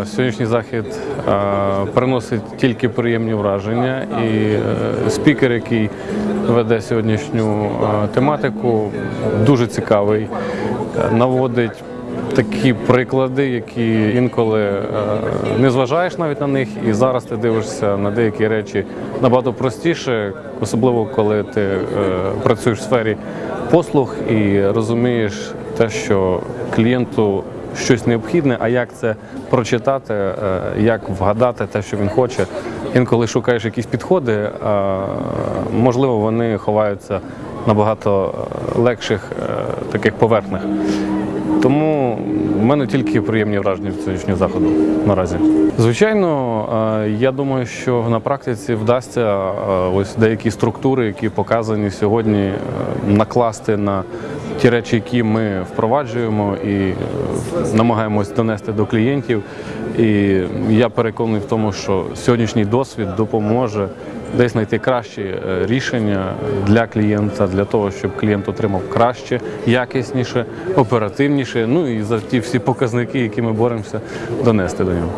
Е, сьогоднішній захід е, приносить тільки приємні враження, і е, спікер, який веде сьогоднішню тематику, дуже цікавий, наводить такі приклади, які інколи е, не зважаєш навіть на них, і зараз ти дивишся на деякі речі набагато простіше, особливо коли ти е, працюєш в сфері послуг і розумієш те, що клієнту щось необхідне, а як це прочитати, е, як вгадати те, що він хоче. Інколи шукаєш якісь підходи, можливо, вони ховаються на багато легших таких поверхнях. Тому в мене тільки приємні враження від сьогоднішнього заходу наразі. Звичайно, е, я думаю, що на практиці вдасться е, ось деякі структури, які показані сьогодні, е, накласти на ті речі, які ми впроваджуємо і е, намагаємось донести до клієнтів. І я переконаний в тому, що сьогоднішній досвід допоможе десь знайти кращі е, рішення для клієнта, для того, щоб клієнт отримав краще, якісніше, оперативніше. Ну і за ті всі показники, які ми боремося, донести до нього.